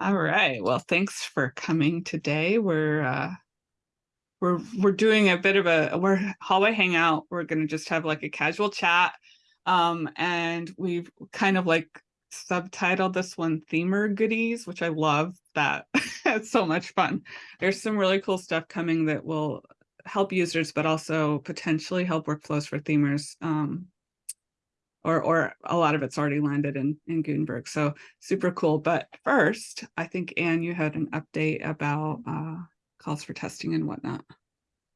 All right. Well, thanks for coming today. We're uh we're we're doing a bit of a we're hallway hangout. We're gonna just have like a casual chat. Um, and we've kind of like subtitled this one themer goodies, which I love that. it's so much fun. There's some really cool stuff coming that will help users, but also potentially help workflows for themers. Um, or or a lot of it's already landed in in Gutenberg. So super cool. But first, I think Anne, you had an update about uh, calls for testing and whatnot.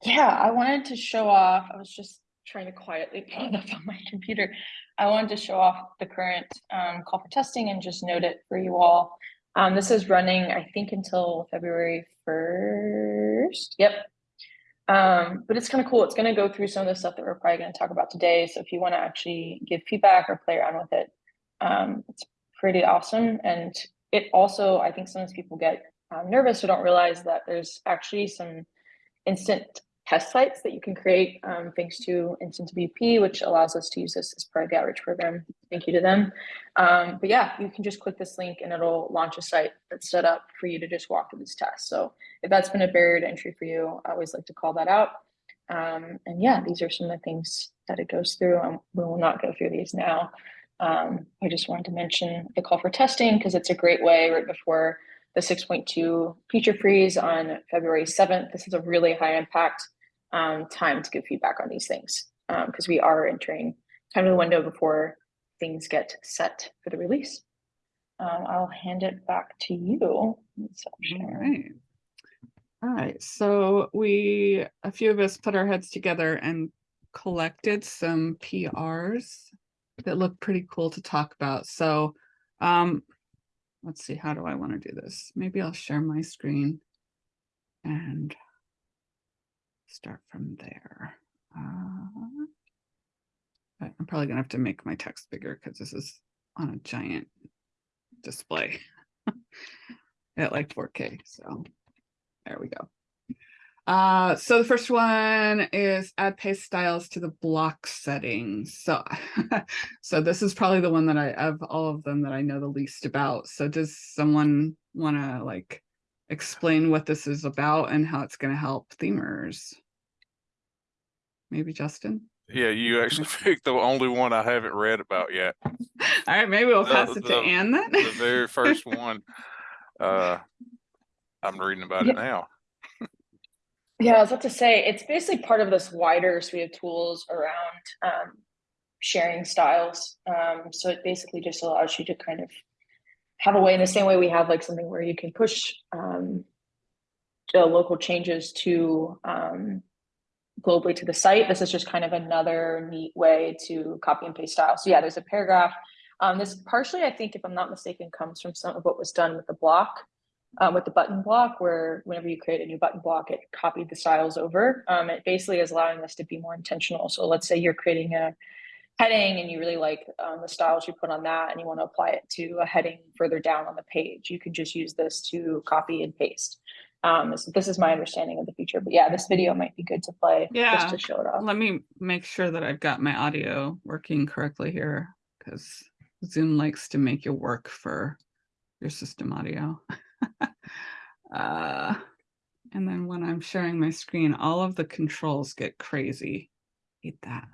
Yeah, I wanted to show off. I was just trying to quietly pull it up on my computer. I wanted to show off the current um, call for testing and just note it for you all. Um, this is running, I think, until February 1st. Yep, um, but it's kind of cool. It's going to go through some of the stuff that we're probably going to talk about today. So if you want to actually give feedback or play around with it, um, it's pretty awesome. And it also, I think sometimes people get um, nervous or don't realize that there's actually some instant test sites that you can create um, thanks to InstaWP, which allows us to use this as part of the outreach program. Thank you to them. Um, but yeah, you can just click this link and it'll launch a site that's set up for you to just walk through this test. So if that's been a barrier to entry for you, I always like to call that out. Um, and yeah, these are some of the things that it goes through. Um, we will not go through these now. Um, I just wanted to mention the call for testing because it's a great way right before the 6.2 feature freeze on February 7th. This is a really high impact um, time to give feedback on these things because um, we are entering kind of the window before things get set for the release. Um, I'll hand it back to you. All right. All right. So we, a few of us put our heads together and collected some PRs that look pretty cool to talk about. So um, let's see, how do I want to do this? Maybe I'll share my screen and start from there. Uh, I'm probably gonna have to make my text bigger because this is on a giant display at like 4K. So there we go. Uh, so the first one is add paste styles to the block settings. So, so this is probably the one that I of all of them that I know the least about. So does someone want to like explain what this is about and how it's going to help themers? Maybe Justin? Yeah, you actually picked the only one I haven't read about yet. All right, maybe we'll pass The- it to the- Anne then. The very first one. Uh, I'm reading about it now. Yeah, I was about to say, it's basically part of this wider suite of tools around um, sharing styles. Um, so it basically just allows you to kind of have a way in the same way we have like something where you can push um, the local changes to um, globally to the site. This is just kind of another neat way to copy and paste style. So yeah, there's a paragraph. Um, this partially, I think, if I'm not mistaken, comes from some of what was done with the block, um, with the button block, where whenever you create a new button block, it copied the styles over. Um, it basically is allowing us to be more intentional. So let's say you're creating a heading and you really like um, the styles you put on that and you want to apply it to a heading further down on the page. You can just use this to copy and paste. Um, so this is my understanding of the feature, but yeah, this video might be good to play Yeah. just to show it off. Let me make sure that I've got my audio working correctly here because Zoom likes to make you work for your system audio. uh, and then when I'm sharing my screen, all of the controls get crazy. Hate that.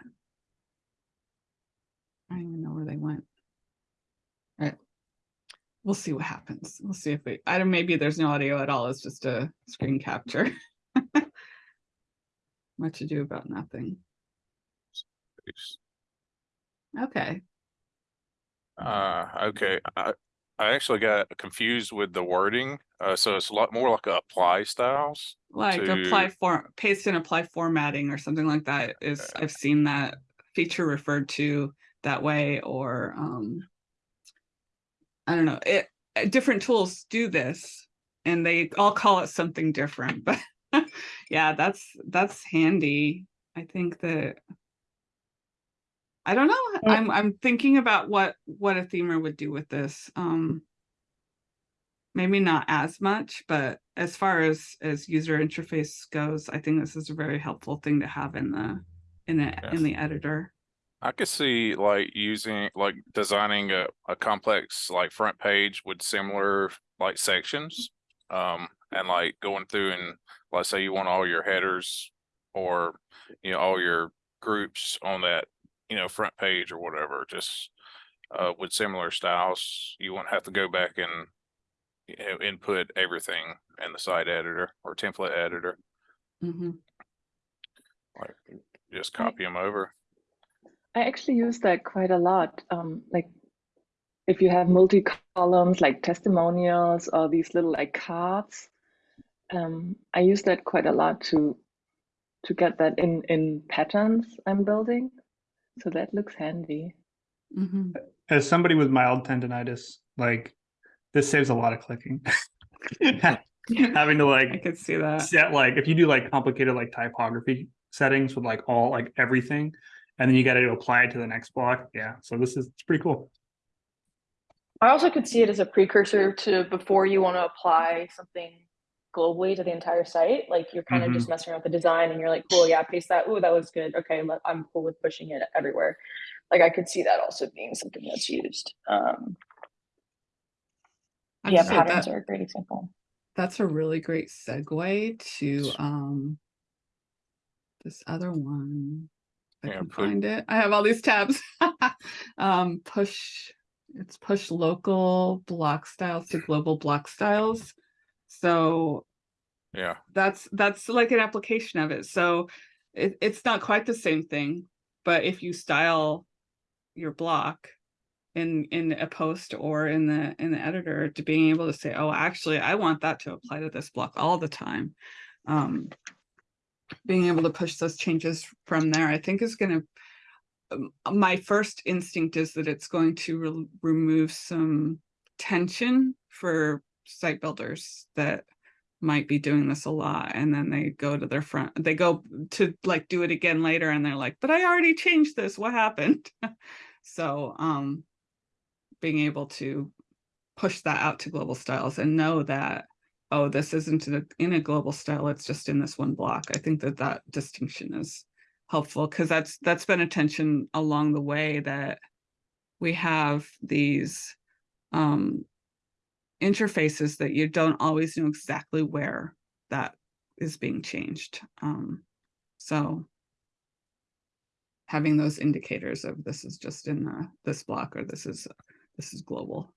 I don't even know where they went. We'll see what happens. We'll see if we, I don't, maybe there's no audio at all. It's just a screen capture. Much ado about nothing. Okay. Uh, okay, I, I actually got confused with the wording. Uh, so it's a lot more like apply styles. Like apply to- for paste and apply formatting or something like that is I've seen that feature referred to that way or um I don't know it uh, different tools do this and they all call it something different but yeah that's that's handy I think that I don't know Yeah. I'm I'm thinking about what what a themer would do with this um maybe not as much, but as far as as user interface goes, I think this is a very helpful thing to have in the in the Yeah. in the editor. I could see like using, like designing a, a complex like front page with similar like sections. Um, and like going through and let's say you want all your headers or, you know, all your groups on that, you know, front page or whatever, just uh, with similar styles, you won't have to go back and you know, input everything in the site editor or template editor, mm -hmm. like just copy them over. I actually use that quite a lot. Um, like if you have multi columns like testimonials or these little like cards, um, I use that quite a lot to to get that in in patterns I'm building. So that looks handy. Mhm. as somebody with mild tendonitis, like this saves a lot of clicking. Having to like I like could see that. set like if you do like complicated like typography settings with like all like everything, and then you got to apply it to the next block. Yeah, so this is it's pretty cool. I also could see it as a precursor to before you want to apply something globally to the entire site. Like you're kind of just messing around with the design and you're like, cool, yeah, paste that. Ooh, that was good. Okay, let, I'm cool with pushing it everywhere. Like I could see that also being something that's used. Um, yeah, patterns that- are a great example. That's a really great segue to, um, this other one. I Yeah, can put- find it. I have all these tabs. Um, push, it's push local block styles to global block styles. So Yeah, that's that's like an application of it. So it, it's not quite the same thing, but if you style your block in in a post or in the in the editor to being able to say, oh, actually, I want that to apply to this block all the time. Um, being able to push those changes from there, I think is going to. My first instinct is that it's going to re- remove some tension for site builders that might be doing this a lot and then they go to their front they go to like do it again later and they're like but i already changed this what happened so um being able to push that out to global styles and know that oh this isn't in a, in a global style it's just in this one block i think that that distinction is helpful because that's that's been a tension along the way that we have these um interfaces that you don't always know exactly where that is being changed. Um, so having those indicators of this is just in the, this block or this is this is global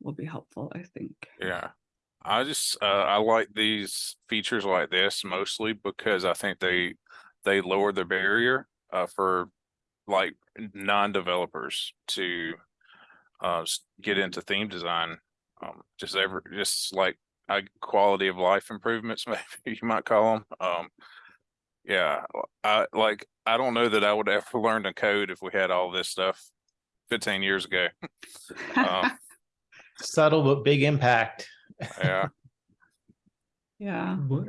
will be helpful, I think. yeah. I just, uh, I like these features like this mostly because I think they, they lower the barrier, uh, for like non-developers to, uh, get into theme design. Um, just ever, just like, uh, quality of life improvements, maybe you might call them. Um, yeah, I like, I don't know that I would ever learn to code if we had all this stuff fifteen years ago. Um, Subtle but big impact. Yeah, yeah. What,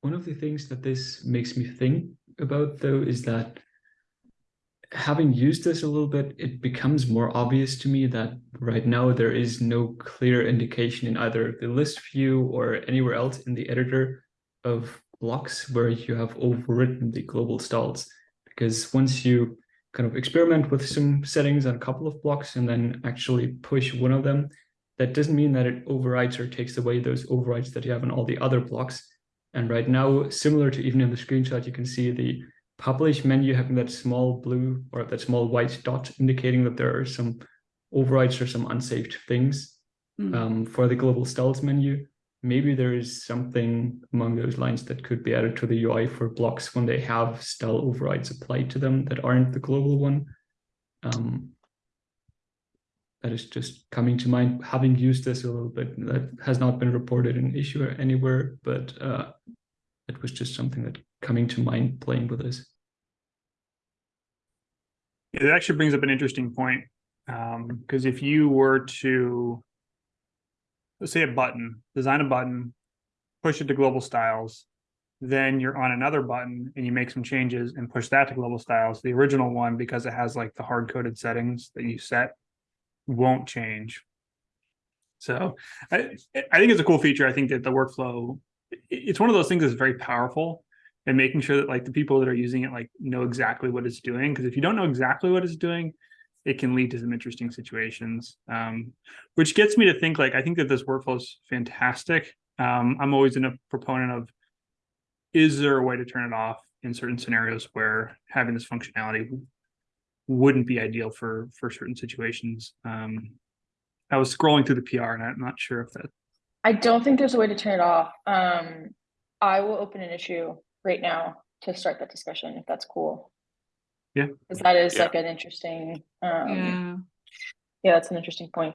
one of the things that this makes me think about though is that having used this a little bit, it becomes more obvious to me that right now there is no clear indication in either the list view or anywhere else in the editor of blocks where you have overwritten the global styles. Because once you kind of experiment with some settings on a couple of blocks and then actually push one of them, that doesn't mean that it overrides or takes away those overrides that you have on all the other blocks. And right now, similar to even in the screenshot, you can see the publish menu having that small blue or that small white dot indicating that there are some overrides or some unsaved things Mm. um, for the global styles menu. Maybe there is something among those lines that could be added to the UI for blocks when they have style overrides applied to them that aren't the global one. Um, that is just coming to mind, having used this a little bit. That has not been reported in issue anywhere, but uh, it was just something that coming to mind playing with this. It actually brings up an interesting point. Um, because if you were to let's say a button, design a button, push it to global styles, then you're on another button and you make some changes and push that to global styles. The original one, because it has like the hard coded settings that you set, won't change. So I I think it's a cool feature. I think that the workflow, it's one of those things that's very powerful and making sure that like the people that are using it like know exactly what it's doing. Because if you don't know exactly what it's doing, it can lead to some interesting situations. Um, which gets me to think like I think that this workflow is fantastic. Um, I'm always in a proponent of is there a way to turn it off in certain scenarios where having this functionality wouldn't be ideal for for certain situations. Um, I was scrolling through the PR and I'm not sure if that I don't think there's a way to turn it off. Um, I will open an issue right now to start that discussion, if that's cool. Yeah. Because that is Yeah. like an interesting, um, Yeah, yeah, that's an interesting point.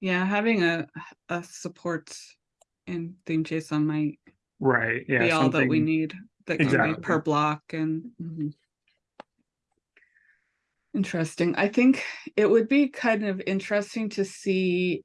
yeah, having a, a support in theme JSON might right. Yeah. be all that we need. That can be per block and. mhm. Interesting. I think it would be kind of interesting to see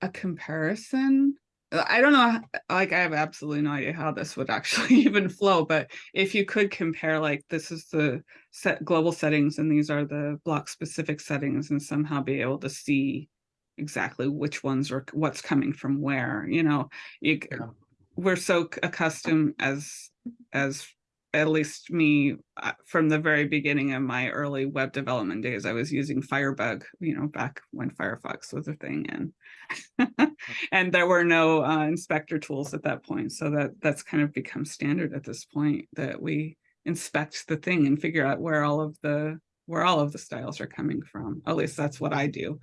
a comparison. Uh, I don't know, like I have absolutely no idea how this would actually even flow, but if you could compare like this is the set global settings and these are the block specific settings and somehow be able to see exactly which ones are what's coming from where, you know, you Yeah. we're so accustomed as as at least me uh, from the very beginning of my early web development days i was using firebug you know back when firefox was a thing and and there were no uh, inspector tools at that point so that that's kind of become standard at this point that we inspect the thing and figure out where all of the where all of the styles are coming from at least that's what i do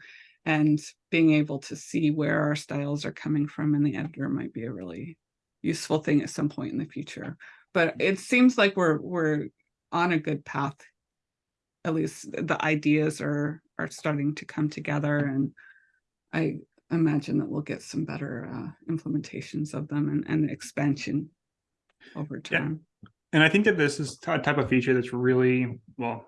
and being able to see where our styles are coming from in the editor might be a really useful thing at some point in the future. But it seems like we're we're on a good path. At least the ideas are are starting to come together, and I imagine that we'll get some better uh, implementations of them and, and expansion over time. Yeah. time. And I think that this is a type of feature that's really well.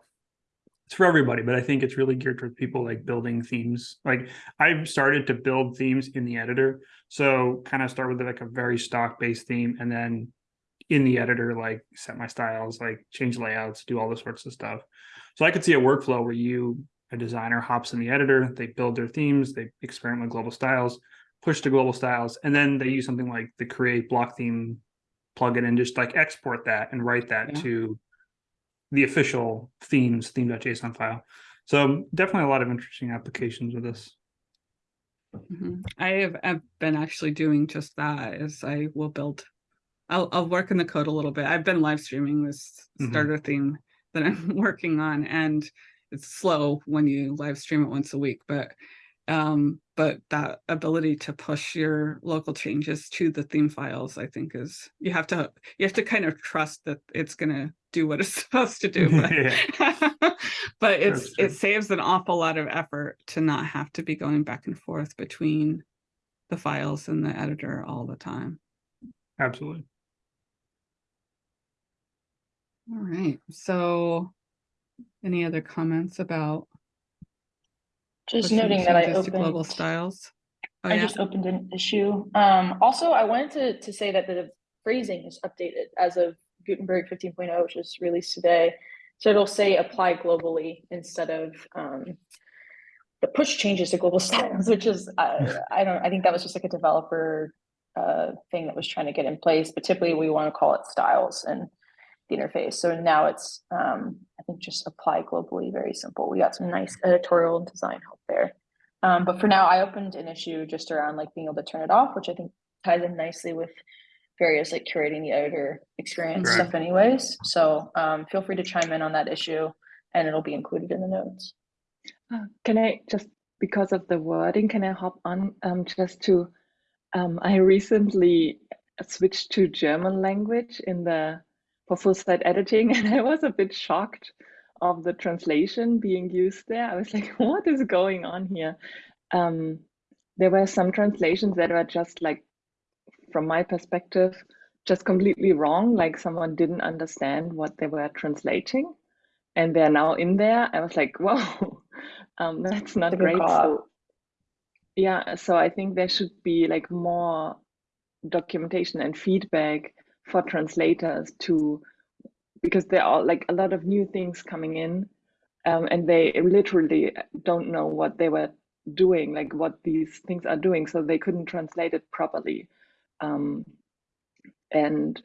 It's for everybody, but I think it's really geared towards people like building themes. Like I've started to build themes in the editor, so kind of start with like a very stock based theme, and then in the editor, like set my styles, like change layouts, do all the sorts of stuff. So I could see a workflow where you, a designer, hops in the editor, they build their themes, they experiment with global styles, push to global styles, and then they use something like the create block theme plugin and just like export that and write that Yeah. to the official themes theme.json file. So definitely a lot of interesting applications with this. Mhm. I have I've been actually doing just that as I will build. I'll I'll work in the code a little bit. I've been live streaming this Mhm. starter theme that I'm working on and it's slow when you live stream it once a week, but um but that ability to push your local changes to the theme files I think is you have to you have to kind of trust that it's going to do what it's supposed to do but but it's That's true. it saves an awful lot of effort to not have to be going back and forth between the files and the editor all the time. Absolutely. All right. So any other comments about Just noting that I opened to global styles? Oh, I yeah. just opened an issue. Um, also, I wanted to, to say that the phrasing is updated as of Gutenberg 15.0, which was released today. So it'll say apply globally instead of um, the push changes to global styles, which is, I, I don't, I think that was just like a developer uh, thing that was trying to get in place, but typically we want to call it styles and the interface. So now it's, um, I think just apply globally, very simple. We got some nice editorial and design help there. Um, but for now, I opened an issue just around like being able to turn it off, which I think ties in nicely with various like curating the editor experience Right. stuff anyways. So um, feel free to chime in on that issue and it'll be included in the notes. Uh, Can I just, because of the wording, can I hop on um, just to, um, I recently switched to German language in the, for full site editing, and I was a bit shocked of the translation being used there. I was like, what is going on here? Um, there were some translations that were just like, from my perspective, just completely wrong, like someone didn't understand what they were translating and they're now in there. I was like, whoa, um, that's not a great. So, yeah, so I think there should be like more documentation and feedback for translators to, because there are like a lot of new things coming in, um, and they literally don't know what they were doing, like what these things are doing, so they couldn't translate it properly. Um, and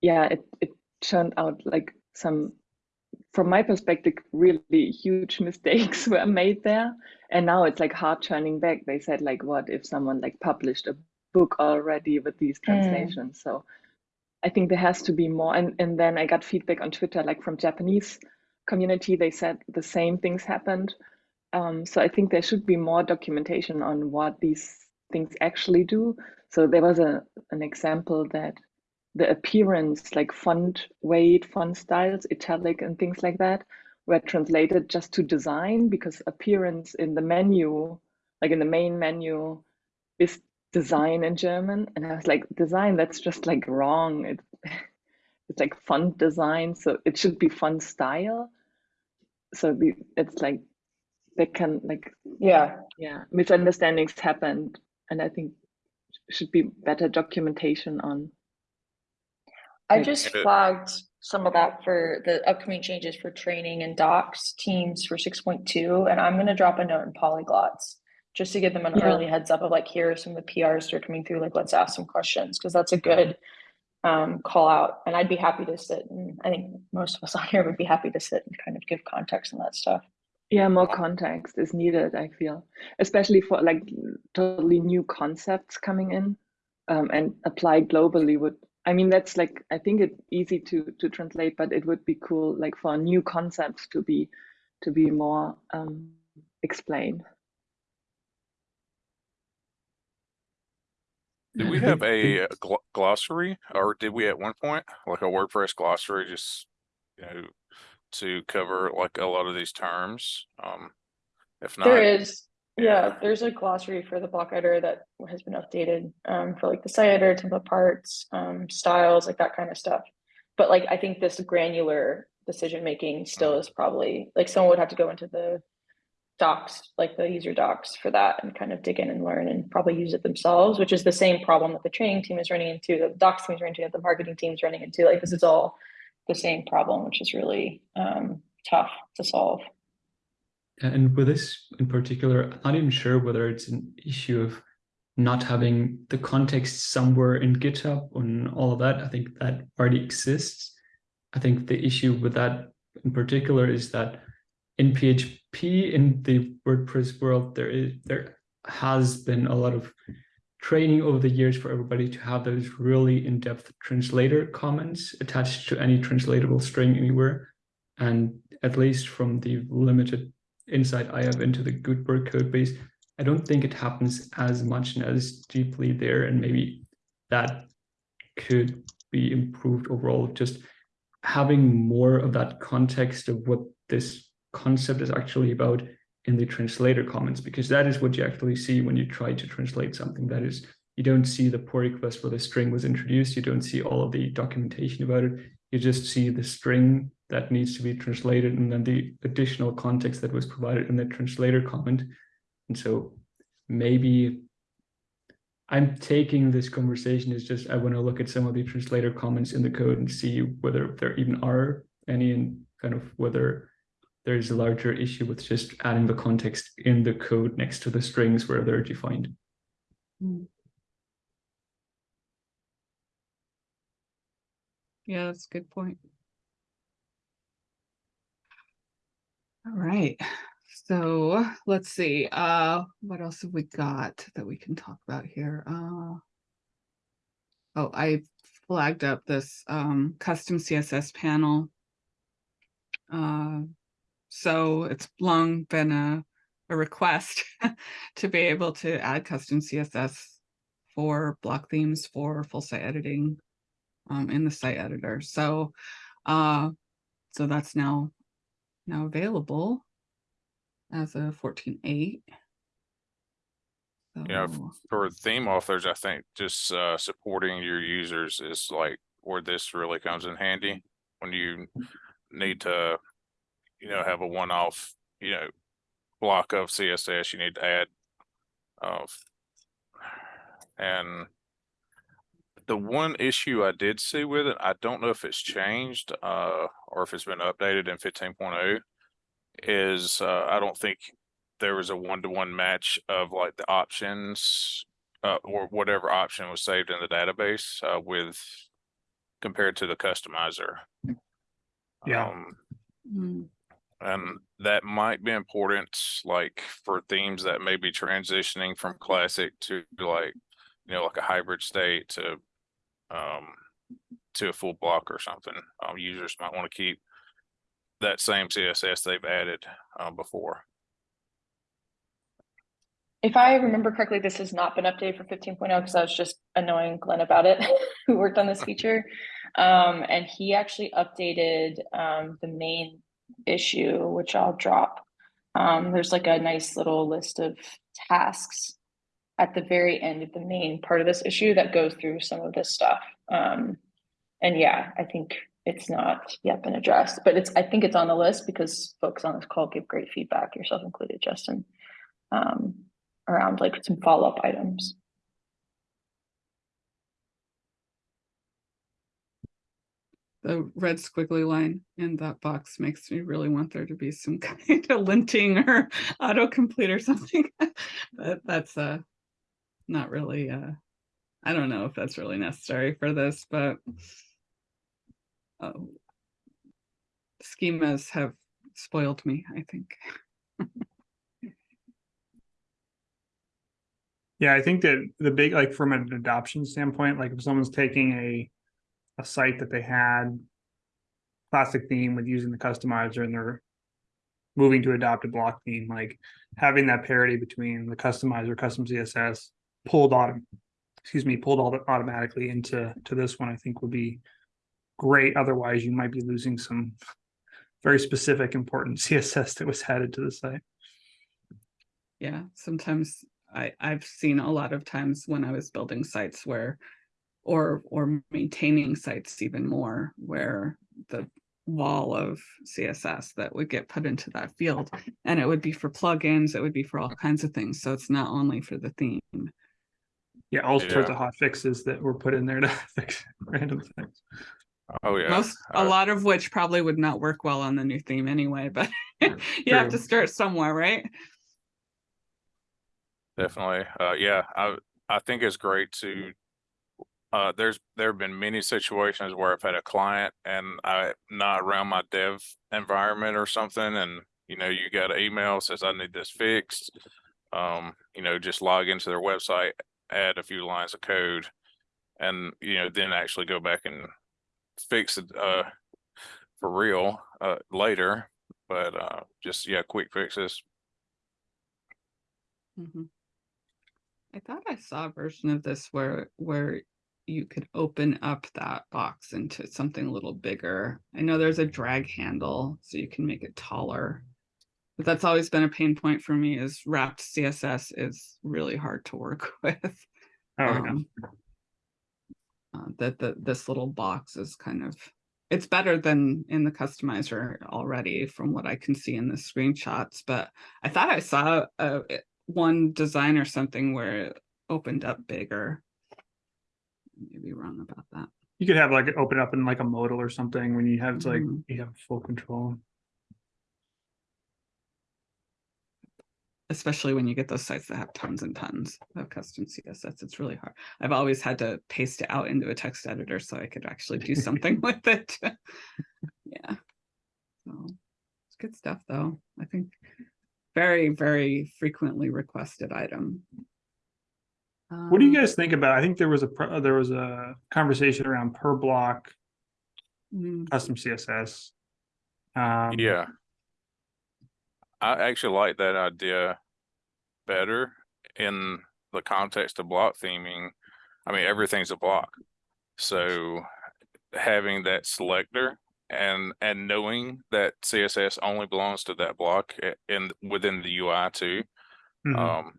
yeah, it, it turned out like some from my perspective, really huge mistakes were made there. And now it's like hard turning back. They said like, what if someone like published a book already with these translations? So I think there has to be more. And and then I got feedback on Twitter, like from Japanese community, they said the same things happened. Um, so I think there should be more documentation on what these things actually do. So there was a an example that the appearance, like font weight, font styles, italic, and things like that, were translated just to design because appearance in the menu, like in the main menu, is design in German. And I was like, design, that's just like wrong. It, it's like font design, so it should be font style. So the, it's like they can like Yeah, yeah misunderstandings happened, and I think should be better documentation on I just flagged some of that for the upcoming changes for training and docs teams for six point two, and I'm gonna drop a note in polyglots. Just to give them an Yeah. early heads up of like, here are some of the PRs that are coming through, like, let's ask some questions, because that's a good. Um, call out, and I'd be happy to sit, and I think most of us on here would be happy to sit and kind of give context on that stuff. Yeah, more context is needed, I feel, especially for like totally new concepts coming in um, and applied globally would, I mean, that's like, I think it's easy to to translate, but it would be cool like for new concepts to be to be more um, explained. Do we have a uh, gl- glossary? Or did we at one point, like a WordPress glossary, just, you know, to cover like a lot of these terms? Um, if not. There is, yeah. there's a glossary for the block editor that has been updated, um, for like the site editor, template parts, um, styles, like that kind of stuff. But like, I think this granular decision making still is probably, like, someone would have to go into the docs, like the user docs for that and kind of dig in and learn and probably use it themselves, which is the same problem that the training team is running into, that the docs team is running into, that the marketing team is running into, like, this is all the same problem, which is really, um, tough to solve. And with this in particular, I'm not even sure whether it's an issue of not having the context somewhere in GitHub and all of that. I think that already exists. I think the issue with that in particular is that in PHP in the WordPress world, there is there has been a lot of training over the years for everybody to have those really in-depth translator comments attached to any translatable string anywhere. And at least from the limited insight I have into the Gutenberg code base, I don't think it happens as much and as deeply there. And maybe that could be improved overall. Just having more of that context of what this concept is actually about in the translator comments, because that is what you actually see when you try to translate something. That is, you don't see the pull request where the string was introduced. You don't see all of the documentation about it. You just see the string that needs to be translated and then the additional context that was provided in the translator comment. And so maybe I'm taking this conversation as just I want to look at some of the translator comments in the code and see whether there even are any and kind of whether there's a larger issue with just adding the context in the code next to the strings where they're defined. Yeah, that's a good point. All right, so let's see, uh, what else have we got that we can talk about here? Uh. Oh, I flagged up this um custom CSS panel. Uh, so it's long been a a request to be able to add custom CSS for block themes for full site editing um, in the site editor. So, uh, so that's now now available as a 14.8. Yeah, So, for theme authors, I think just uh supporting your users is like where this really comes in handy. When you need to, you know, have a one-off, you know, block of CSS you need to add. Of. And. The one issue I did see with it, I don't know if it's changed, uh, or if it's been updated in fifteen oh, Is, uh, I don't think there was a one-to-one match of like the options uh, or whatever option was saved in the database uh, with compared to the customizer. Yeah. Um, Hmm, And that might be important, like for themes that may be transitioning from classic to like, you know, like a hybrid state to um to a full block or something. Um, users might want to keep that same CSS they've added uh, before. If I remember correctly, this has not been updated for fifteen oh because I was just annoying Glenn about it, who worked on this feature. Um, and he actually updated um the main issue, which I'll drop. Um, there's like a nice little list of tasks at the very end of the main part of this issue that goes through some of this stuff. Um, and yeah, I think it's not yet been addressed, but it's, I think it's on the list because folks on this call give great feedback, yourself included, Justin. Um, around like some follow-up items. The red squiggly line in that box makes me really want there to be some kind of linting or autocomplete or something. But that's uh not really uh I don't know if that's really necessary for this, but uh, schemas have spoiled me, I think. Yeah, I think that the big, like from an adoption standpoint, like if someone's taking a, a site that they had. Classic theme with using the customizer and they're. Moving to adopt a block theme, like having that parity between the customizer, custom CSS pulled autom. Excuse me, pulled all automatically into, to this one, I think would be. Great, otherwise you might be losing some. Very specific important CSS that was added to the site. Yeah, sometimes I, I've seen a lot of times when I was building sites where, or, or maintaining sites even more, where the wall of CSS that would get put into that field, and it would be for plugins, it would be for all kinds of things, so it's not only for the theme. Yeah, all sorts of hot fixes that were put in there to fix random things. Oh, yeah. Most, a uh, lot of which probably would not work well on the new theme anyway, but you have to start somewhere, right? Definitely. Uh, yeah, I, I think it's great to, uh, there's, there have been many situations where I've had a client and I not around my dev environment or something and, you know, you got an email says I need this fixed. Um, you know, just log into their website, add a few lines of code and, you know, then actually go back and fix it, uh, for real, uh, later. But, uh, just, yeah, quick fixes. Mhm. I thought I saw a version of this where, where you could open up that box into something a little bigger. I know there's a drag handle, so you can make it taller. But that's always been a pain point for me is wrapped CSS is really hard to work with. Oh, yeah. Um, uh, that the this little box is kind of it's better than in the customizer already from what I can see in the screenshots, but I thought I saw it- one design or something where it opened up bigger. Maybe wrong about that. You could have like open up in like a modal or something when you have it's like Mhm. you have full control. Especially when you get those sites that have tons and tons of custom CSS, it's really hard. I've always had to paste it out into a text editor so I could actually do something with it. Yeah. So it's good stuff though. I think very, very frequently requested item. What do you Um, guys think about? I think there was a there was a conversation around per block mm, custom CSS. Um, Yeah. I actually like that idea better in the context of block theming. I mean, everything's a block. So having that selector and and knowing that CSS only belongs to that block a- in within the UI too. mhm. Um,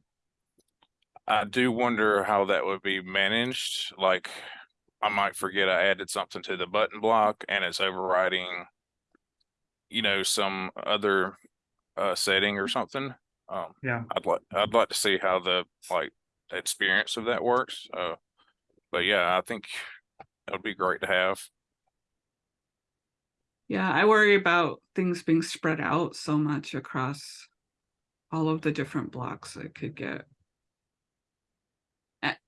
I do wonder how that would be managed. Like, I might forget I added something to the button block and it's overriding, you know, some other uh setting or something. Um, Yeah. I'd like I'd like to see how the like experience of that works. Uh, but yeah, I think it would be great to have. Yeah, I worry about things being spread out so much across all of the different blocks that could get.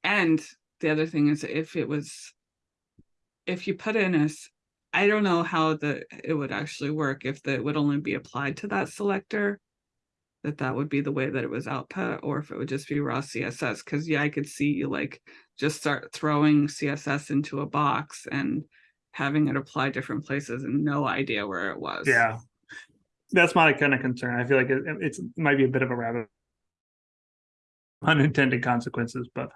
And the other thing is if it was, if you put in a, I don't know how the, it would actually work if that would only be applied to that selector. That that would be the way that it was output, or if it would just be raw CSS, cause yeah, I could see you like just start throwing CSS into a box and. Having it apply different places and no idea where it was. Yeah. That's my kind of concern. I feel like it, it's, it might be a bit of a rabbit. Unintended consequences, but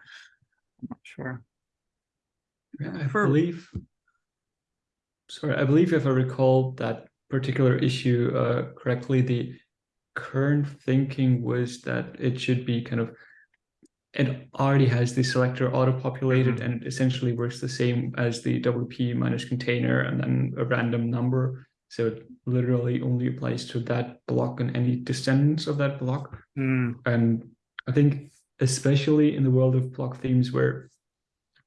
I'm not sure. I believe. Sorry, I believe if I recall that particular issue uh, correctly, the current thinking was that it should be kind of. It already has the selector auto-populated Mhm. and it essentially works the same as the WP minus container and then a random number. So it literally only applies to that block and any descendants of that block. Hmm, And I think especially in the world of block themes where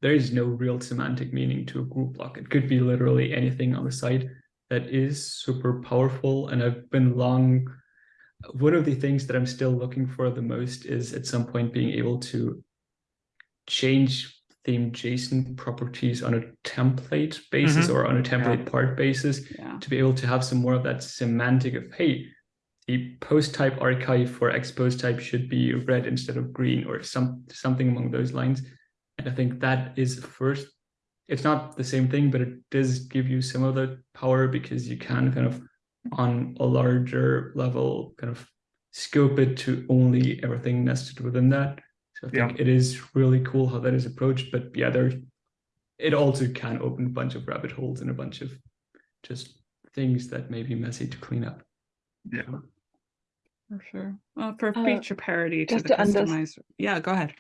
there is no real semantic meaning to a group block. It could be literally anything on the site that is super powerful. And I've been long, one of the things that I'm still looking for the most is at some point being able to change theme JSON properties on a template basis mm-hmm. or on a template part basis Yeah, to be able to have some more of that semantic of hey the post type archive for X post type should be red instead of green or some something along those lines and i think that is first it's not the same thing but it does give you some of the power because you can kind of on a larger level kind of scope it to only everything nested within that so i think Yeah. it is really cool how that is approached but yeah there it also can open a bunch of rabbit holes and a bunch of just things that may be messy to clean up. yeah. For sure. Well, for Uh, feature parity to the to customized, yeah, go ahead.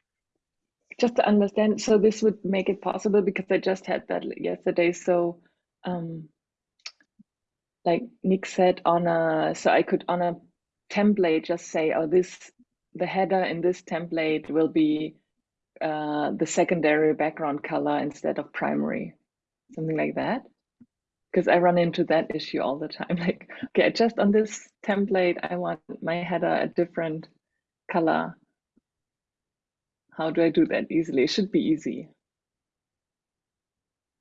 just to understand so this would make it possible because i just had that yesterday so um like nick said on a so i could on a template just say oh this the header in this template will be uh the secondary background color instead of primary something like that because i run into that issue all the time like okay just on this template i want my header a different color how do I do that easily? It should be easy.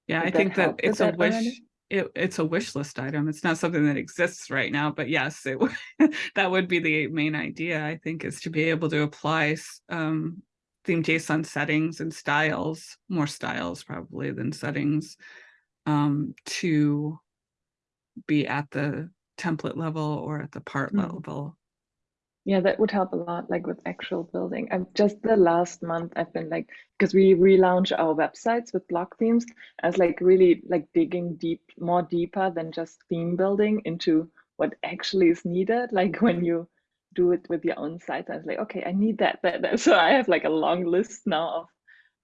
Yeah, I Would that think that with it's a wish, already? it, it's a wish list item. It's not something that exists right now, but yes, it that would be the main idea, I think, is to be able to apply um theme JSON settings and styles, more styles probably than settings, um, to be at the template level or at the part Mhm. level. Yeah, that would help a lot, like with actual building. I'm just the last month I've been like, because we relaunch our websites with block themes. I was like really like digging deep, more deeper than just theme building into what actually is needed. Like when you do it with your own site, I was like, okay, I need that, that, that. So I have like a long list now of,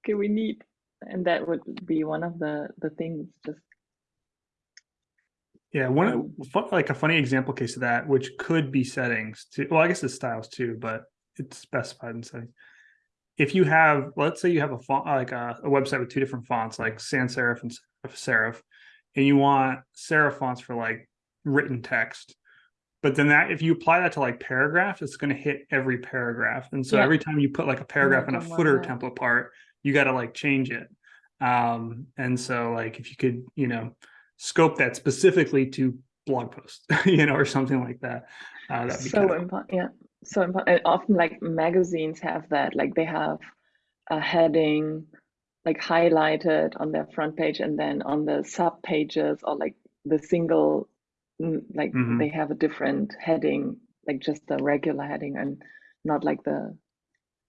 okay, we need, and that would be one of the the things. Just Yeah, one of- like a funny example case of that, which could be settings too. Well, I guess it's styles too, but it's specified in settings. If you have, let's say you have a font like a, a website with two different fonts, like sans serif and serif serif, and you want serif fonts for like written text. But then that if you apply that to like paragraphs, it's going to hit every paragraph. And so Yeah. every time you put like a paragraph in a footer template part, you got to like change it. Um, and so like if you could, you know, scope that specifically to blog posts, you know, or something like that. Uh, that'd be so kind of, important yeah so important often like magazines have that like they have a heading like highlighted on their front page and then on the sub pages or like the single mm, like Mhm. they have a different heading like just the regular heading and not like the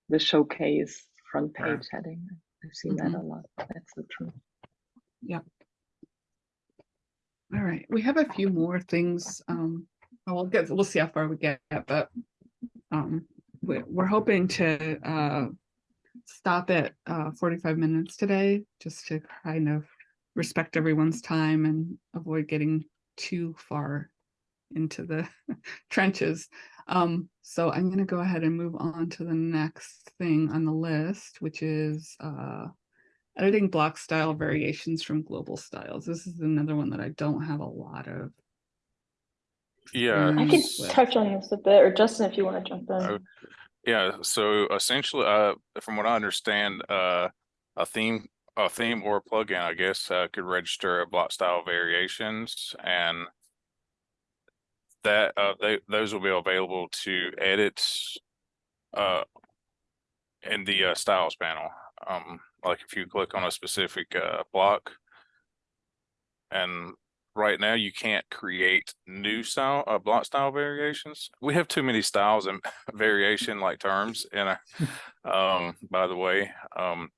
the showcase front Right. page heading i've seen that a lot that's the truth Yep. All right, we have a few more things. Um, we'll get, we'll see how far we get, but um, we're, we're hoping to uh stop at uh forty-five minutes today, just to kind of respect everyone's time and avoid getting too far into the trenches. Um, so I'm gonna go ahead and move on to the next thing on the list, which is uh editing block style variations from global styles. This is another one that I don't have a lot of. Yeah, I can with. touch on this a bit, or Justin, if you want to jump in. Oh, Yeah, so essentially, uh, from what I understand, uh, a theme a theme or a plugin, I guess, uh, could register a block style variations and that, uh, they, those will be available to edit, uh, in the, uh, styles panel. Um, like if you click on a specific, uh, block. And right now you can't create new style, uh, block style variations. We have too many styles and variation like terms in a, um, by the way, um.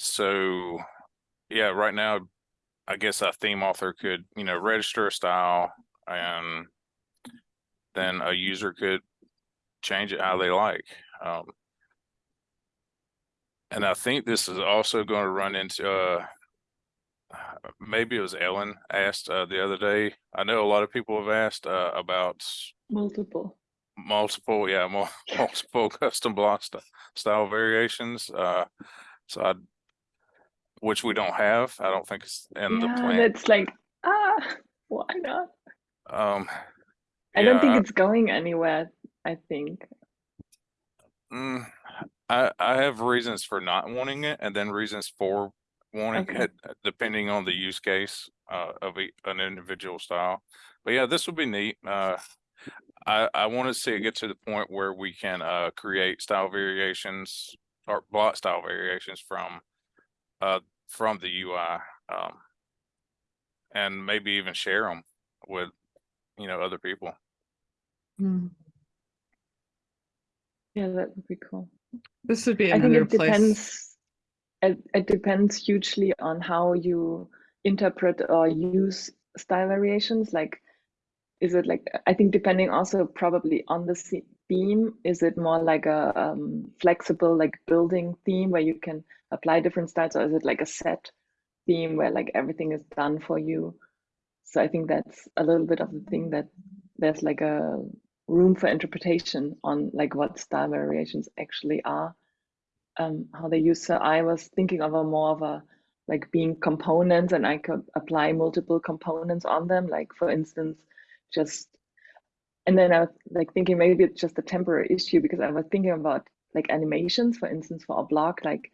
So, yeah, right now, I guess a theme author could, you know, register a style and then a user could change it how they like. Um, and I think this is also going to run into, uh, maybe it was Ellen asked, uh, the other day. I know a lot of people have asked, uh, about Multiple. multiple, yeah, mul- multiple custom block st- style variations, uh, so I, which we don't have, I don't think it's in the plan. that's like, ah, why not? Um, I don't yeah, think it's going anywhere, I think. mm, I, I have reasons for not wanting it and then reasons for wanting Okay. it, uh, depending on the use case, uh, of e- an individual style. But yeah, this would be neat, uh, I, I want to see it get to the point where we can, uh, create style variations or block style variations from, uh, from the UI, um, and maybe even share them with, you know, other people. Hmm. Yeah, that would be cool. This would be I think it place. depends. It, it depends hugely on how you interpret or use style variations. Like, is it like, I think depending also probably on the theme, is it more like a um, flexible, like building theme where you can apply different styles, or is it like a set theme where like everything is done for you? So I think that's a little bit of the thing that there's like a room for interpretation on like what style variations actually are. Um, how they use so i was thinking of a more of a like being components and i could apply multiple components on them. Like for instance just and then i was like thinking maybe it's just a temporary issue because i was thinking about like animations for instance for a block like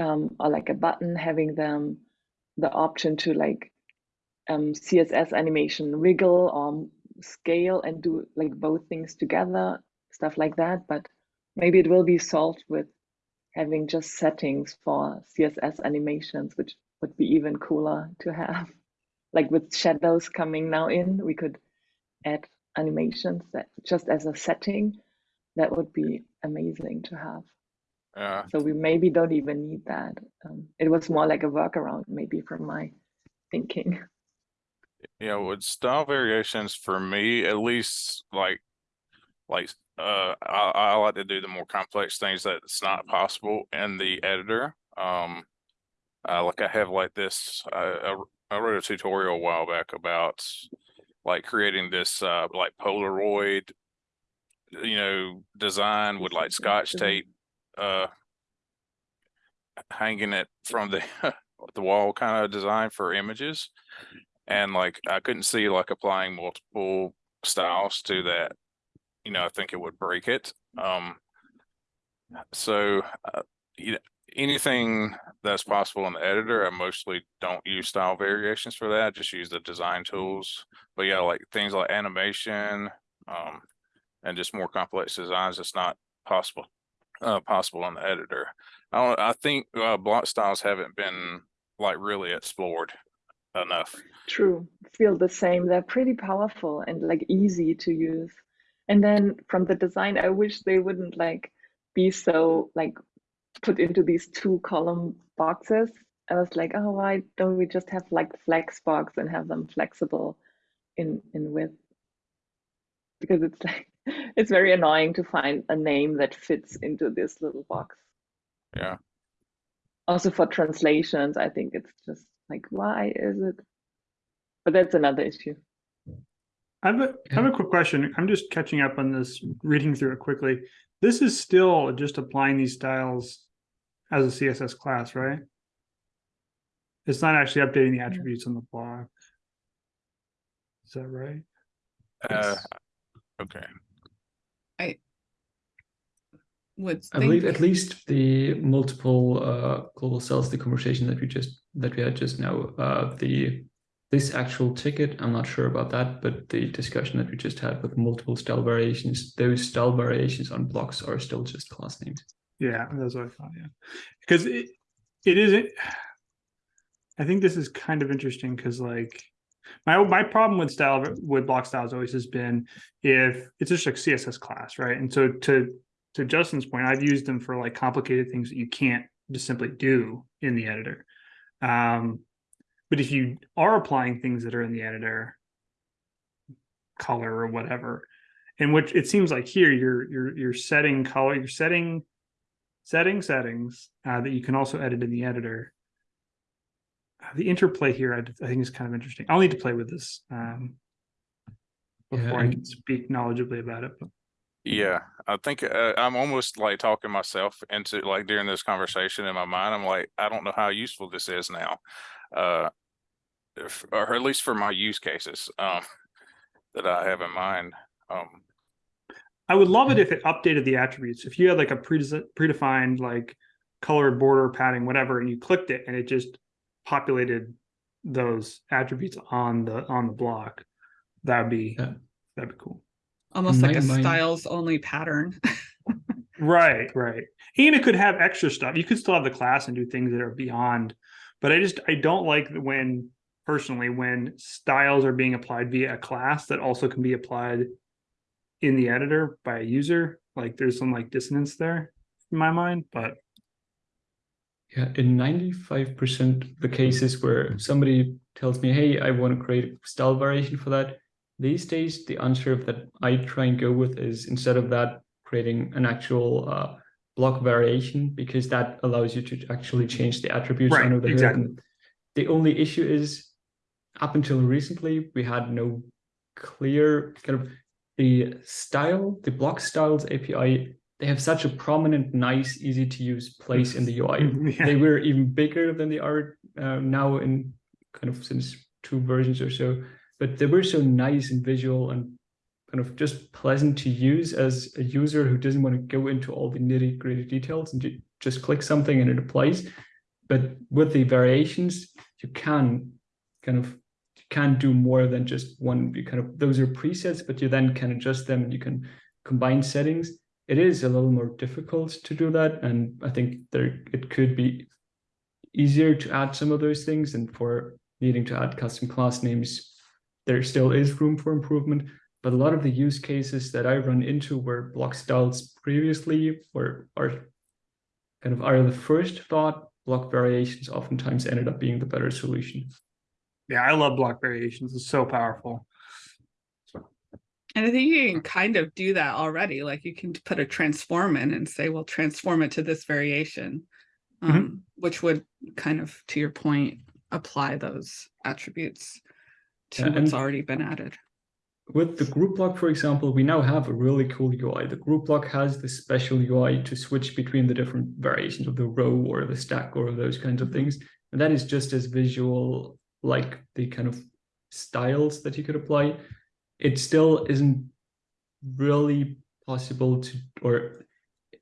um, or like a button having them the option to like um, css animation wiggle or scale and do like both things together stuff like that but maybe it will be solved with having just settings for css animations which would be even cooler to have. Like with shadows coming now in we could add animations that just as a setting that would be amazing to have. Yeah, so we maybe don't even need that. Um, it was more like a workaround maybe from my thinking Yeah, with style variations for me, at least like, like, uh, I, I like to do the more complex things that's not possible in the editor. Um, uh, like I have like this, uh, I, I wrote a tutorial a while back about like creating this, uh, like Polaroid, you know, design with like scotch tape, uh, hanging it from the, the wall kind of design for images. And like, I couldn't see like applying multiple styles to that. You know, I think it would break it. Um, so, uh, you know, anything that's possible in the editor, I mostly don't use style variations for that. I just use the design tools. But yeah, like things like animation, um, and just more complex designs, it's not possible, uh, possible in the editor. I don't, I think, uh, block styles haven't been like really explored enough. True. Feel the same. They're pretty powerful and like easy to use. And then from the design, I wish they wouldn't like be so like put into these two column boxes. I was like, oh, why don't we just have like flex box and have them flexible in in width? Because it's like it's very annoying to find a name that fits into this little box. Yeah. Also for translations, I think it's just like, why is it? But that's another issue. I have a, I have a quick question. I'm just catching up on this, reading through it quickly. This is still just applying these styles as a CSS class, right? It's not actually updating the attributes on the block. Is that right? Uh, okay. Would I believe at least the multiple uh, global cells, the conversation that we just that we had just now, uh, the this actual ticket, I'm not sure about that, but the discussion that we just had with multiple style variations, those style variations on blocks are still just class names. Yeah, that's what I thought, yeah. Because it, it isn't, I think this is kind of interesting because like, my, my problem with style, with block styles always has been if it's just like CSS class, right? And so to, to Justin's point, I've used them for like complicated things that you can't just simply do in the editor. Um, but if you are applying things that are in the editor, color or whatever, in which it seems like here you're you're you're setting color, you're setting setting settings uh, that you can also edit in the editor. Uh, the interplay here, I, I think, is kind of interesting. I'll need to play with this um, Yeah, before I can speak knowledgeably about it. But Yeah, I think uh, I'm almost like talking myself into like during this conversation in my mind. I'm like, I don't know how useful this is now, uh, if, or at least for my use cases um, that I have in mind. Um, I would love it if it updated the attributes. If you had like a prede- predefined like color, border, padding, whatever, and you clicked it and it just populated those attributes on the on the block, that would be Yeah. that'd be cool. Almost like a mind- styles only pattern. Right, right. And it could have extra stuff. You could still have the class and do things that are beyond, but I just I don't like when personally when styles are being applied via a class that also can be applied in the editor by a user. Like there's some like dissonance there in my mind, but Yeah, in 95% of the cases where somebody tells me, hey, I want to create a style variation for that, these days the answer that I try and go with is instead of that, creating an actual uh, block variation, because that allows you to actually change the attributes Right, under the hood. exactly. And The only issue is, up until recently, we had no clear kind of the style, the block styles API. They have such a prominent, nice, easy to use place in the UI yeah. they were even bigger than they are uh, now in kind of since two versions or so but they were so nice and visual and kind of just pleasant to use as a user who doesn't want to go into all the nitty gritty details and ju- just click something and it applies. But with the variations you can kind of you can do more than just one you kind of those are presets but you then can adjust them and you can combine settings. It is a little more difficult to do that and i think there it could be easier to add some of those things and for needing to add custom class names there still is room for improvement but a lot of the use cases that i run into where block styles previously were are kind of are the first thought block variations oftentimes ended up being the better solution Yeah, I love block variations. It's so powerful. And I think you can kind of do that already. Like you can put a transform in and say, well, transform it to this variation. Mhm. Um, which would kind of, to your point, apply those attributes to Yeah, what's already been added. with the group block, for example, we now have a really cool UI. The group block has this special UI to switch between the different variations of the row or the stack or those kinds of things. And that is just as visual like the kind of styles that you could apply. It still isn't really possible to, or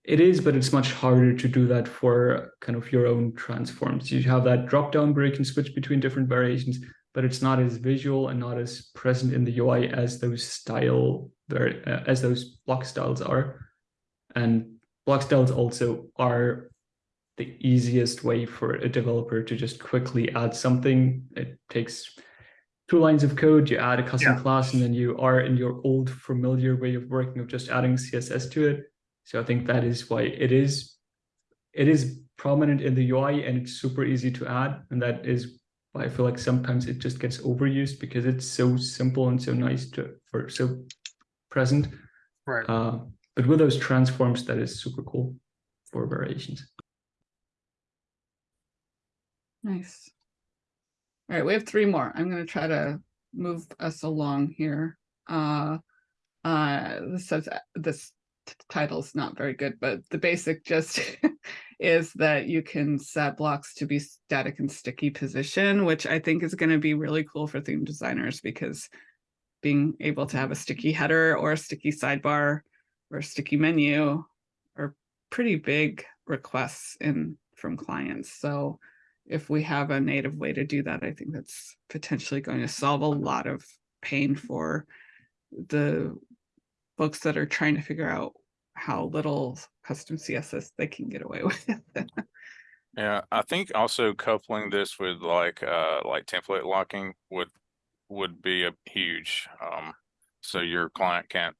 it is, but it's much harder to do that for kind of your own transforms. You have that drop down where you can switch between different variations but it's not as visual and not as present in the UI as those style uh, as those block styles are. And block styles also are the easiest way for a developer to just quickly add something. It takes two lines of code, you add a custom Yeah. class, and then you are in your old familiar way of working of just adding CSS to it. So I think that is why it is it is prominent in the UI and it's super easy to add. And that is I feel like sometimes it just gets overused because it's so simple and so nice to for so present. Right. Uh, but with those transforms, that is super cool for variations. Nice. All right, we have three more. I'm gonna try to move us along here. Uh, uh, this says uh, this t- title's not very good, but the basic gist is that you can set blocks to be static and sticky position, which I think is gonna be really cool for theme designers because being able to have a sticky header or a sticky sidebar or a sticky menu are pretty big requests in from clients. So if we have a native way to do that, I think that's potentially going to solve a lot of pain for the folks that are trying to figure out how little custom CSS they can get away with. Yeah, I think also coupling this with like, uh, like template locking would, would be a huge, um, so your client can't,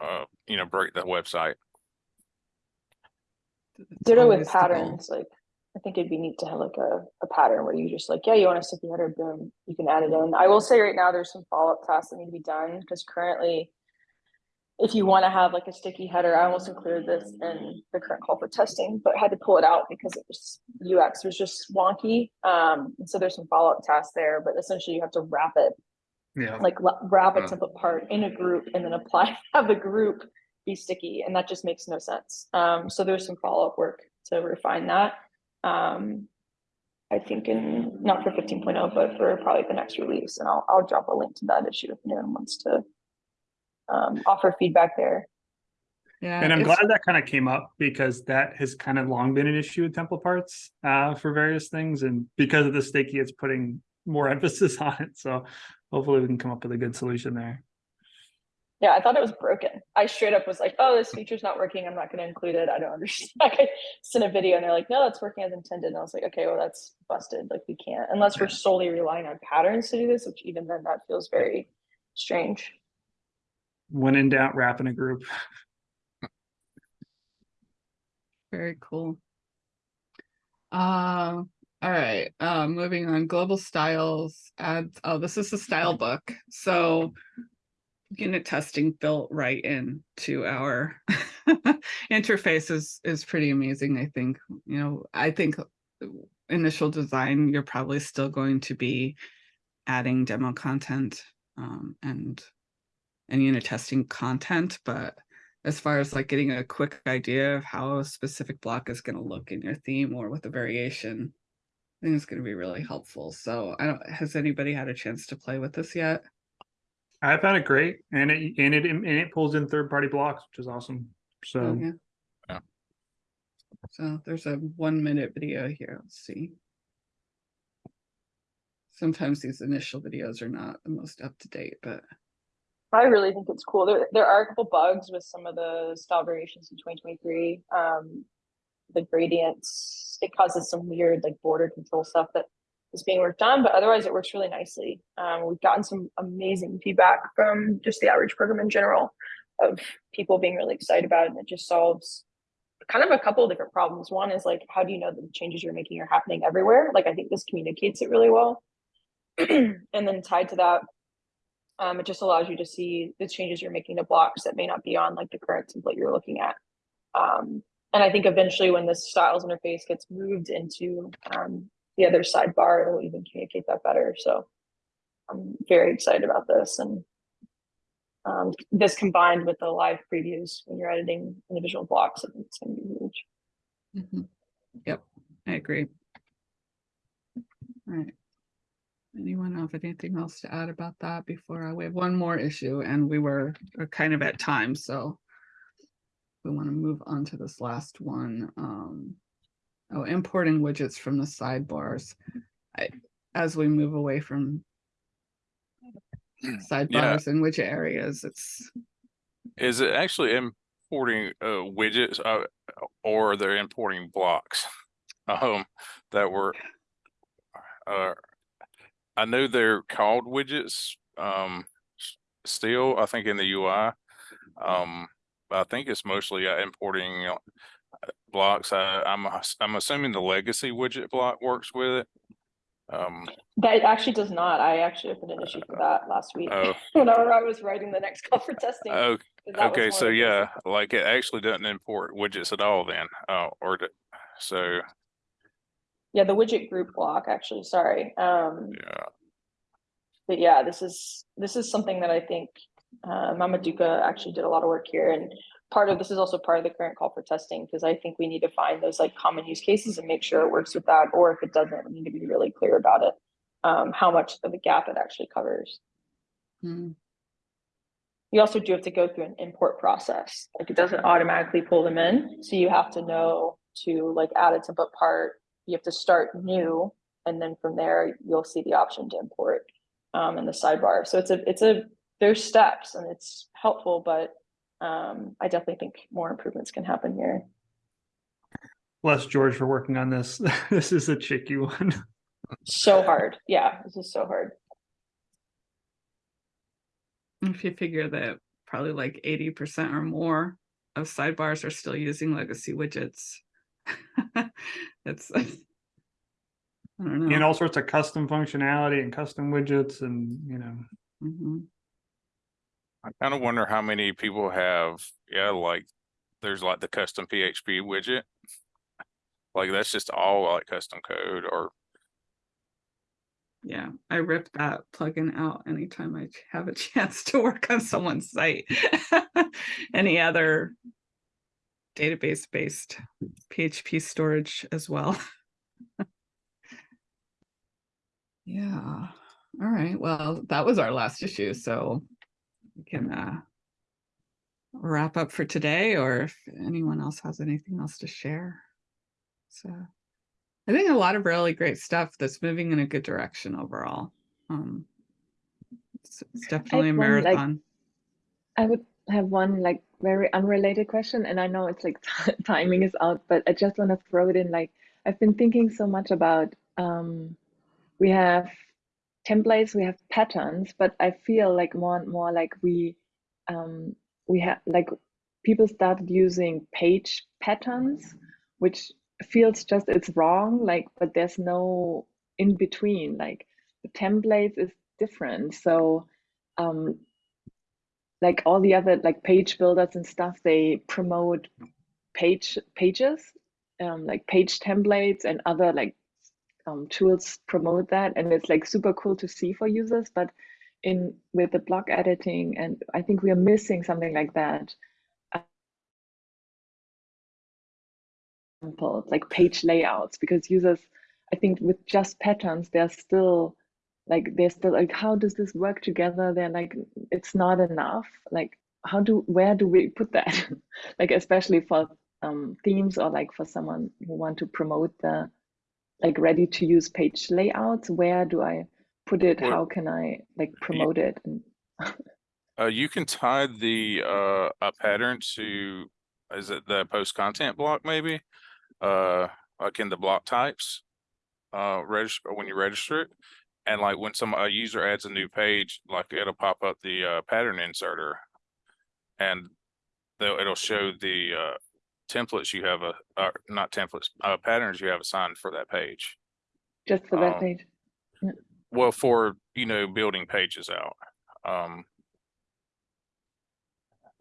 uh, you know, break the website. It's Ditto with always the goal. patterns, like, I think it'd be neat to have like a, a pattern where you just like, yeah, you want a sticky header, boom, you can add it in. I will say right now, there's some follow-up tasks that need to be done, because currently. If you want to have like a sticky header, I almost included this in the current call for testing, but had to pull it out because it was UX was just wonky. Um, and so there's some follow-up tasks there, but essentially you have to wrap it Yeah. like wrap a Mm. template part in a group and then apply, have the group be sticky, and that just makes no sense. Um, so there's some follow-up work to refine that. Um, I think in, not for 15.0, but for probably the next release, and I'll, I'll drop a link to that issue if anyone wants to um, offer feedback there. Yeah. And I'm glad that kind of came up because that has kind of long been an issue with template parts uh, for various things. And because of the sticky, it's putting more emphasis on it. So hopefully we can come up with a good solution there. Yeah, I thought it was broken. I straight up was like, oh, this feature's not working. I'm not gonna include it. I don't understand. Like, I sent a video and they're like, no, that's working as intended. And I was like, okay, well, that's busted. Like, we can't, unless we're solely relying on patterns to do this, which even then that feels very strange. When in doubt, wrap in a group. Very cool. Uh, all right, uh, moving on, global styles, ads, oh, this is the style book, so unit testing built right in to our interface is, is pretty amazing, I think, you know, I think initial design, you're probably still going to be adding demo content, um, and and unit testing content, but as far as like getting a quick idea of how a specific block is going to look in your theme or with a variation, I think it's going to be really helpful. So I don't, has anybody had a chance to play with this yet? I found it great and it, and it, and it pulls in third party blocks, which is awesome. Oh, So yeah. Yeah. So there's a one minute video here. Let's see. Sometimes these initial videos are not the most up to date, but I really think it's cool. There, there are a couple bugs with some of the style variations in 2023. Um, the gradients, it causes some weird like border control stuff that is being worked on, but otherwise it works really nicely. Um, we've gotten some amazing feedback from just the outreach program in general of people being really excited about it. And it just solves kind of a couple of different problems. One is like, how do you know that the changes you're making are happening everywhere? Like, I think this communicates it really well. and then tied to that, um, it just allows you to see the changes you're making to blocks that may not be on like the current template you're looking at. Um, and I think eventually when this styles interface gets moved into um, the other sidebar, it'll even communicate that better. So I'm very excited about this. And um, this combined with the live previews when you're editing individual blocks, I think it's going to be huge. Mhm. Yep, I agree. All right. Anyone have anything else to add about that before I, we have one more issue and we were are kind of at time, so. We want to move on to this last one, um. Oh, importing widgets from the sidebars. I, as we move away from. Sidebars in which areas, it's, Is it actually importing uh widgets uh or they're importing blocks? Um, that were uh I know they're called widgets um still, I think in the UI. Um, but I think it's mostly uh, importing uh, blocks. I I'm I'm assuming the legacy widget block works with it. Um, That actually does not. I actually opened an issue for that last week oh, whenever I was writing the next call for testing. oh, 'cause that was Okay, so yeah, like it actually doesn't import widgets at all then, uh, or so, Yeah, the widget group block, actually, sorry. Um, yeah, but yeah, this is, this is something that I think, uh, Mamaduka actually did a lot of work here and part of, this is also part of the current call for testing, because I think we need to find those like common use cases and make sure it works with that, or if it doesn't, we need to be really clear about it. Um, how much of a gap it actually covers. hmm, you also do have to go through an import process. Like it doesn't automatically pull them in. So you have to know to like add a template part. You have to start new. And then from there, you'll see the option to import um, in the sidebar. So it's a, it's a, there's steps and it's helpful, but um, I definitely think more improvements can happen here. Bless George for working on this. This is a tricky one. So hard. Yeah, this is so hard. If you figure that probably like eighty percent or more of sidebars are still using legacy widgets. It's. I don't know. And all sorts of custom functionality and custom widgets and, you know, Mhm. I kind of wonder how many people have, yeah, like, there's like the custom PHP widget. Like, that's just all like custom code or, Yeah, I rip that plugin out anytime I have a chance to work on someone's site. Any other database-based PHP storage as well. Yeah, all right, well, that was our last issue, so we can uh wrap up for today, or if anyone else has anything else to share. So I think a lot of really great stuff that's moving in a good direction overall. Um, it's, it's definitely a one, like- marathon. I would have one like very unrelated question, and I know it's like timing is out, but I just want to throw it in. Like I've been thinking so much about um, we have templates, we have patterns, but I feel like more and more like we um, we have like people started using page patterns, which feels just it's wrong. Like, but there's no in between. Like the templates is different, so. Um, like all the other like page builders and stuff they promote page pages um, like page templates and other like um, tools promote that. And it's like super cool to see for users but in with the block editing and i think we are missing something like that. Like page layouts because users i think with just patterns they're still like they're still like how does this work together they're like it's not enough like how do where do we put that like especially for um, themes or like for someone who want to promote the like ready to use page layouts where do i put it Well, how can i like promote it and uh, you can tie the, uh, a pattern to, is it the post content block maybe? Uh, like in the block types. Uh, register, when you register it. And like when some, a user adds a new page, like it'll pop up the, uh, pattern inserter. And they'll, it'll show the, uh, templates you have, a uh, not templates, uh, patterns you have assigned for that page. just for that Um, page Well, for, you know, building pages out. Um.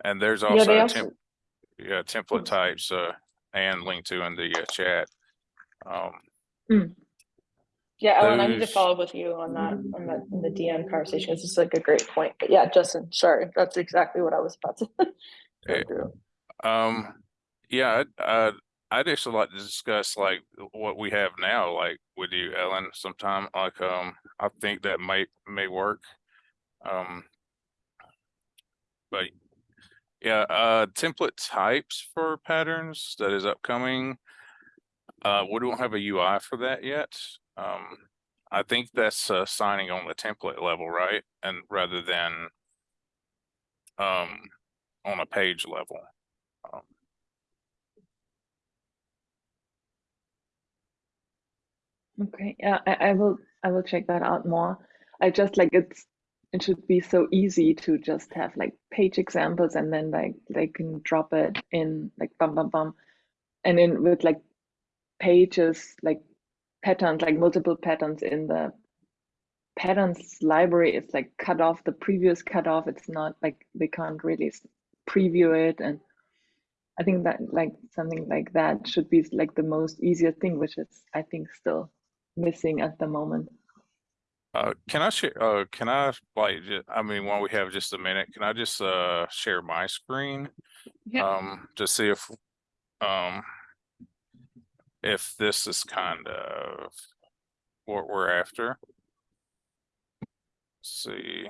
And there's also a also, temp, yeah, template types, uh, and link to in the uh, chat. Um, yeah, Ellen, I need to follow up with you on that, on that, in the DM conversation. This is like a great point. But yeah, Justin, sorry, that's exactly what I was about to through. Um, yeah, I'd, uh, I'd actually like to discuss like what we have now, like with you, Ellen, sometime, like, um, I think that might, may work. Um. But, yeah, uh, template types for patterns that is upcoming. Uh, we don't have a UI for that yet. Um, I think that's, uh, signing on the template level, right? And rather than, um, on a page level. Um, Okay, yeah, I, I will I will check that out more. I just like it's it should be so easy to just have like page examples and then like they can drop it in like bum bum bum. And then with like pages like patterns, like multiple patterns in the patterns library, it's like cut off the previous cut off. It's not like they can't really preview it and I think that like something like that should be like the most easier thing, which is I think still missing at the moment. Uh, can I share, uh, can I, like, ju- I mean, while we have just a minute, can I just, uh, share my screen? Yeah. Um, to see if, um, if this is kind of what we're after. Let's See.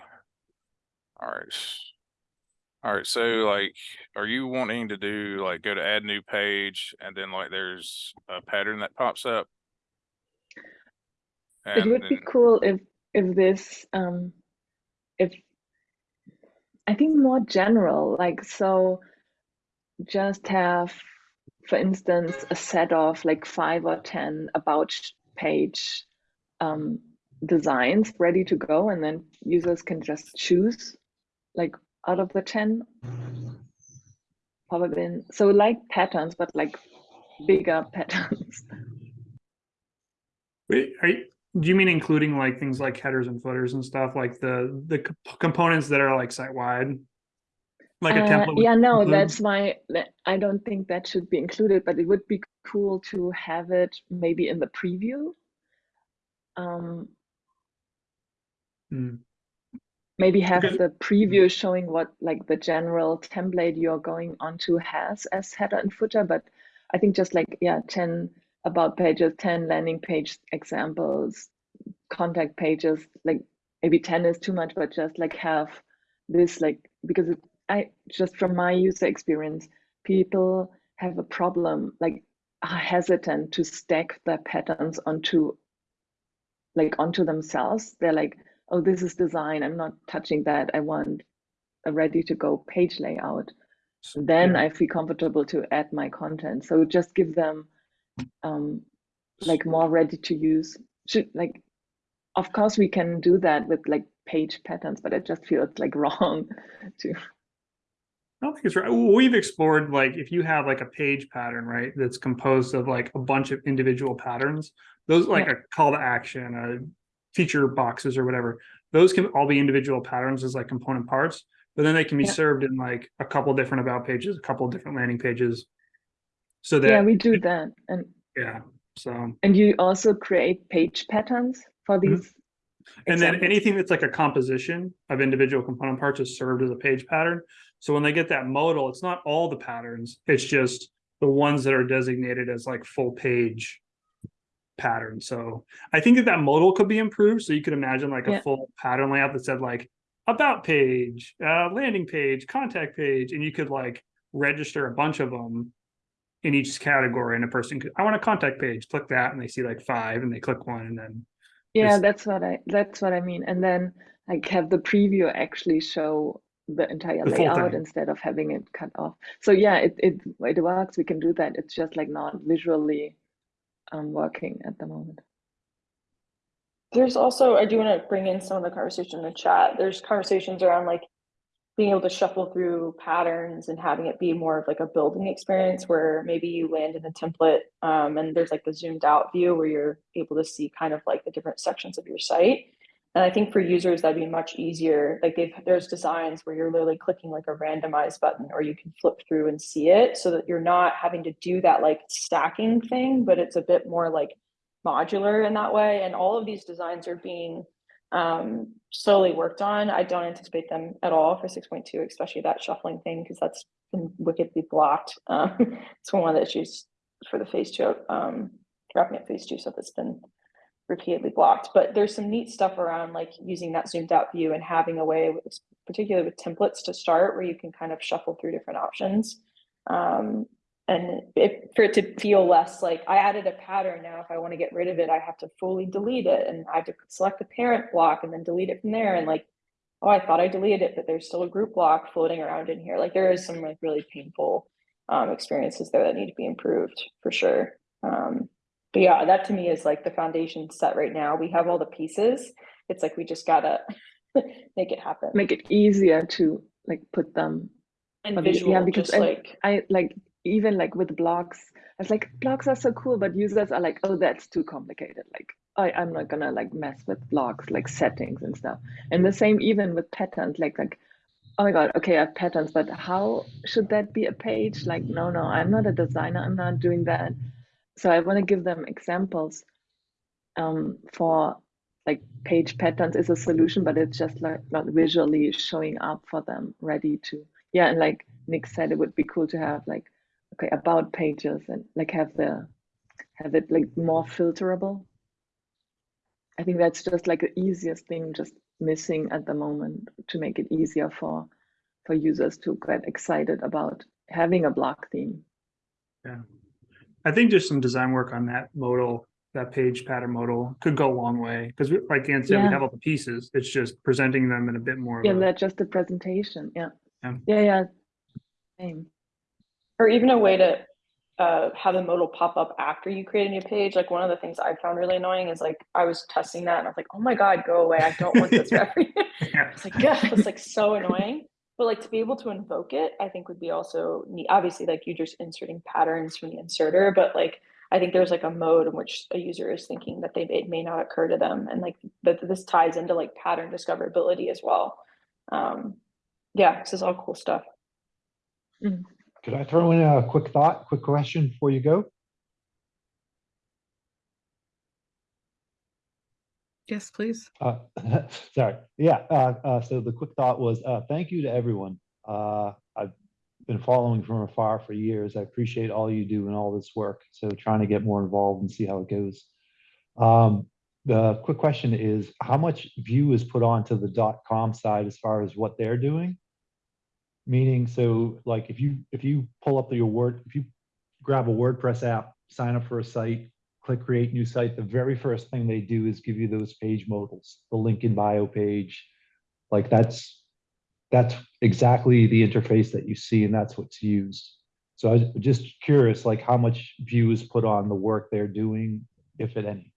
Alright. All right, so like, are you wanting to do like go to add new page and then like there's a pattern that pops up? It And would be cool if if this um if I think more general, like so just have, for instance, a set of like five or ten about page um designs ready to go, and then users can just choose like out of the 10 probably in, so like patterns but like bigger patterns Wait, you, do you mean including like things like headers and footers and stuff like the the comp- components that are like site wide? Like a Uh, template. would yeah no include- that's why i don't think that should be included but it would be cool to have it maybe in the preview um Hmm. maybe have Because- the preview showing what like the general template you're going onto has as header and footer but i think just like yeah 10 about pages 10 landing page examples contact pages like maybe 10 is too much but just like have this like because it, i just from my user experience people have a problem like are hesitant to stack their patterns onto like onto themselves. They're like oh this is design. I'm not touching that. I want a ready to go page layout. Then Yeah. i feel comfortable to add my content. So just give them um like more ready to use should like of course we can do that with like page patterns but I just feel it's like wrong to I don't think it's right. We've explored like if you have like a page pattern, right, that's composed of like a bunch of individual patterns, those like Yeah. a call to action, uh, feature boxes or whatever, those can all be individual patterns as like component parts, but then they can be Yeah. served in like a couple different about pages, a couple different landing pages. So that yeah we do that and yeah, so and you also create page patterns for Mhm. these And then anything that's like a composition of individual component parts is served as a page pattern. So when they get that modal, it's not all the patterns, it's just the ones that are designated as like full page pattern. So I think that that modal could be improved. So you could imagine like a full pattern layout that said like about page, uh, landing page, contact page, and you could like register a bunch of them in each category. And a person could, I want a contact page, click that, and they see like five, and they click one, and then Yeah, that's what I that's what I mean. And then like have the preview actually show the entire The layout instead of having it cut off. So yeah, it it it works. We can do that. It's just like not visually um working at the moment. There's also, I do want to bring in some of the conversation in the chat. There's conversations around like being able to shuffle through patterns and having it be more of like a building experience where maybe you land in a template um, and there's like the zoomed out view where you're able to see kind of like the different sections of your site. And I think for users that'd be much easier. Like they've, there's designs where you're literally clicking like a randomized button or you can flip through and see it so that you're not having to do that like stacking thing, but it's a bit more like modular in that way. And all of these designs are being um, slowly worked on. I don't anticipate them at all for 6.2, especially that shuffling thing, because that's been wickedly blocked. Um, it's one of the issues for the phase two, um, wrapping up phase two stuff that's been repeatedly blocked. But there's some neat stuff around like using that zoomed out view and having a way, with, particularly with templates to start, where you can kind of shuffle through different options. Um, and if, for it to feel less like I added a pattern now, if I want to get rid of it, I have to fully delete it and I have to select the parent block and then delete it from there. And like, oh, I thought I deleted it, but there's still a group block floating around in here. Like there is some like really painful um, experiences there that need to be improved for sure. Um, but yeah, that to me is like the foundation set right now. We have all the pieces. It's like we just gotta make it happen. Make it easier to like put them. and but yeah, because I- like I like even like with blocks. I was like blocks are so cool, but users are like, oh, that's too complicated. Like I, I'm not gonna like mess with blocks, like settings and stuff. And the same even with patterns, like like oh my god, okay, I have patterns, but how should that be a page? Like, no, no, I'm not a designer, I'm not doing that. So I want to give them examples um, for like page patterns is a solution, but it's just like not visually showing up for them, ready to yeah. And like Nick said, it would be cool to have like okay about pages and like have the have it like more filterable. I think that's just like the easiest thing, just missing at the moment to make it easier for for users to get excited about having a block theme. I think just some design work on that modal, that page pattern modal could go a long way, because like Ann said, we have all the pieces, it's just presenting them in a bit more. Yeah, that's just the presentation. Yeah. Yeah. Yeah, yeah. Same. Or even a way to uh, have a modal pop up after you create a new page. Like one of the things I found really annoying is like I was testing that and I was like, oh my god, go away! I don't want this every. Yeah. It's like, yeah, it's like so annoying. But like to be able to invoke it, I think would be also neat. Obviously, like you're just inserting patterns from the inserter, but like I think there's like a mode in which a user is thinking that they it may not occur to them, and like that this ties into like pattern discoverability as well. Um, yeah, this is all cool stuff. Could I throw in a quick thought, quick question before you go? Yes, please. Uh, sorry, yeah, uh, uh, so the quick thought was, uh, thank you to everyone. Uh, I've been following from afar for years. I appreciate all you do and all this work. So trying to get more involved and see how it goes. Um, the quick question is, how much view is put onto the dot com side as far as what they're doing? Meaning, so like if you, if you pull up your Word, if you grab a WordPress app, sign up for a site, click create new site, the very first thing they do is give you those page modals, the link in bio page. Like that's, that's exactly the interface that you see and that's what's used. So I was just curious, like how much view is put on the work they're doing, if at any?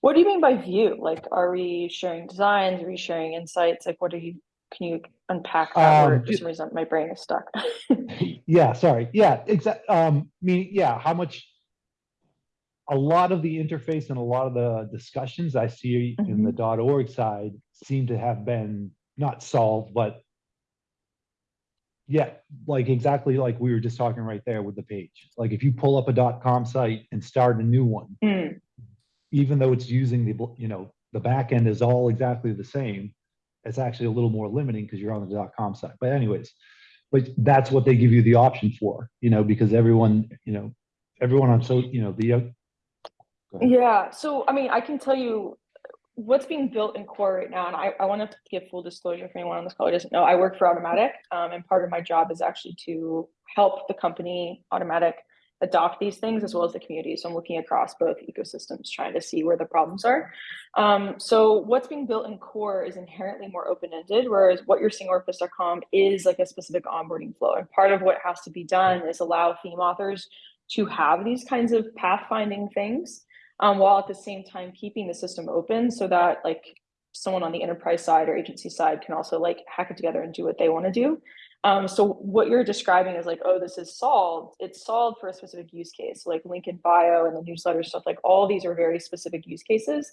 What do you mean by view? Like, are we sharing designs? Are we sharing insights? Like, what are you? Can you unpack that Um, word? For some reason, my brain is stuck. Yeah, sorry. Yeah, exactly. um, meaning, yeah, how much? A lot of the interface and a lot of the discussions I see in the org side seem to have been not solved, but. Yeah, like exactly like we were just talking right there with the page. Like if you pull up a com site and start a new one, Hmm. even though it's using the, you know, the back end is all exactly the same. It's actually a little more limiting because you're on the com site. But anyways, but that's what they give you the option for, you know, because everyone, you know, everyone on so, you know, the. Yeah, so I mean, I can tell you what's being built in core right now, and I, I want to give full disclosure for anyone on this call who doesn't know. I work for Automattic, um, and part of my job is actually to help the company Automattic adopt these things as well as the community. So I'm looking across both ecosystems, trying to see where the problems are. Um, so what's being built in core is inherently more open-ended, whereas what you're seeing WordPress.com is like a specific onboarding flow. And part of what has to be done is allow theme authors to have these kinds of pathfinding things um, while at the same time keeping the system open so that like someone on the enterprise side or agency side can also like hack it together and do what they want to do. Um, so what you're describing is like, oh, this is solved. It's solved for a specific use case, like link in bio and the newsletter stuff. Like all these are very specific use cases.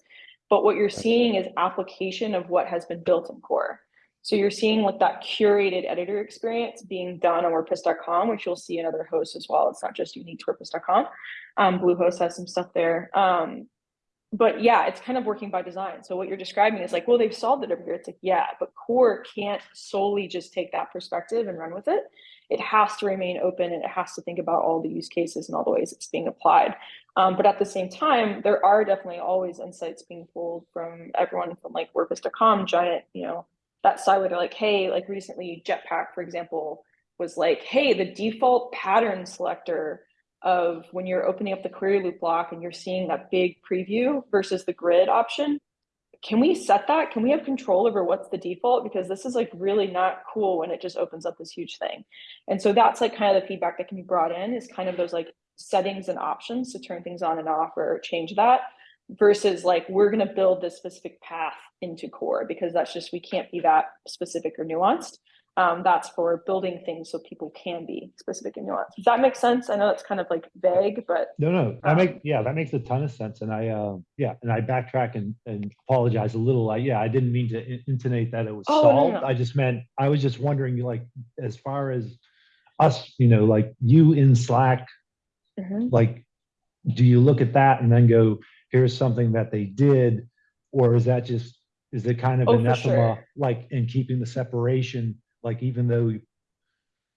But what you're seeing is application of what has been built in core. So you're seeing like that curated editor experience being done on WordPress.com, which you'll see in other hosts as well. It's not just unique to WordPress.com. Um, Bluehost has some stuff there. Um, but yeah, it's kind of working by design. So what you're describing is like, well, they've solved it over here. It's like, yeah, but core can't solely just take that perspective and run with it. It has to remain open and it has to think about all the use cases and all the ways it's being applied. Um, but at the same time, there are definitely always insights being pulled from everyone from like WordPress.com, giant, you know, that side where they're like, hey, like recently Jetpack, for example, was like, hey, the default pattern selector of when you're opening up the query loop block and you're seeing that big preview versus the grid option. Can we set that? Can we have control over what's the default? Because this is like really not cool when it just opens up this huge thing. And so that's like kind of the feedback that can be brought in is kind of those like settings and options to turn things on and off or change that versus like we're going to build this specific path into core because that's just we can't be that specific or nuanced um, that's for building things so people can be specific and nuanced does that make sense i know it's kind of like vague but No, no, that Um, make, yeah, that makes a ton of sense. And I, uh, yeah, and I backtrack and, and apologize a little. I, yeah, I didn't mean to in- intonate that it was Oh, no, no, no. I just meant, I was just wondering, like, as far as us, you know, like you in Slack, Mhm. like, do you look at that and then go, here's something that they did? Or is that just, is it kind of Oh, anathema, sure. like in keeping the separation, like even though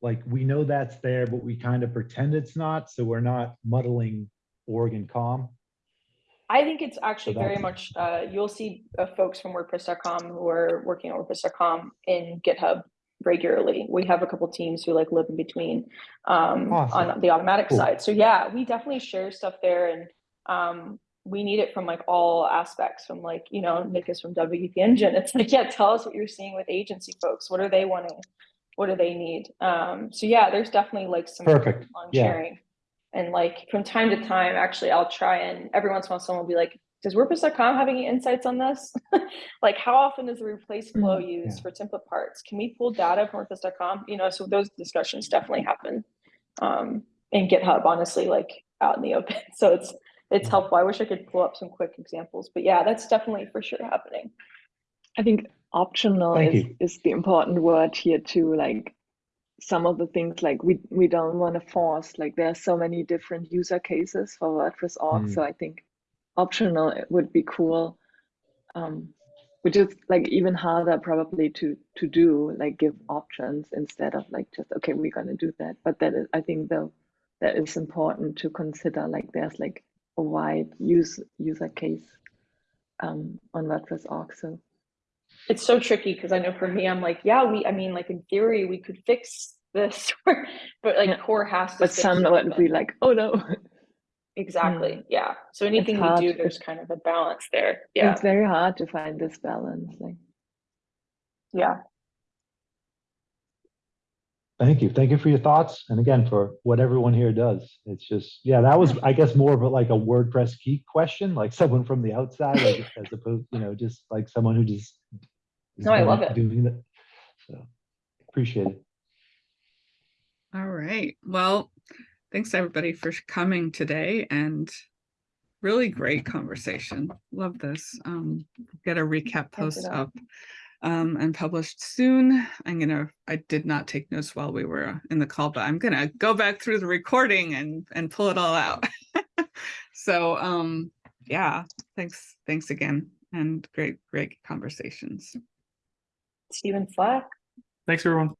like we know that's there, but we kind of pretend it's not, so we're not muddling org and com. I think it's actually So very much, uh, you'll see uh, folks from WordPress.com who are working on WordPress.com in GitHub regularly. We have a couple teams who like live in between um, Awesome. on the Automattic Cool. side. So yeah, we definitely share stuff there and um, we need it from like all aspects from like, you know, Nick is from WP Engine. It's like, yeah, tell us what you're seeing with agency folks. What are they wanting? What do they need? Um, so yeah, there's definitely like some Perfect. on Yeah. sharing. And like from time to time, actually, I'll try and every once in a while someone will be like, does WordPress.com have any insights on this? like how often is the replace flow used yeah. for template parts? Can we pull data from WordPress.com? You know, so those discussions definitely happen. Um, in GitHub, honestly, like out in the open. So it's it's helpful. I wish I could pull up some quick examples, but yeah, that's definitely for sure happening. I think optional Thank is, you. is the important word here too. Like some of the things like we we don't want to force like there are so many different user cases for WordPress org. Mm. So I think optional it would be cool. Um, which is like even harder probably to to do like give options instead of like just okay we're gonna do that. But that is I think though that is important to consider like there's like a wide use user case um, on WordPress org. So It's so tricky because I know for me, I'm like, yeah, we, I mean, like in theory, we could fix this, but like Yeah. core has to. but some would be like, oh no. Exactly, yeah. So anything we do, there's kind of a balance there. Yeah, It's very hard to find this balance. Like yeah. Thank you. Thank you for your thoughts. And again, for what everyone here does. It's just, yeah, that was, I guess, more of a, like a WordPress geek question, like someone from the outside, as, as opposed, you know, just like someone who just. is No, I love it. Doing that. So, appreciate it. All right. Well, thanks everybody for coming today and really great conversation. Love this. Um, get a recap post that. up um, and published soon. I'm gonna, I did not take notes while we were in the call, but I'm gonna go back through the recording and, and pull it all out. So, um, yeah, thanks, thanks again and great, great conversations. Stephen Flack. Thanks, everyone.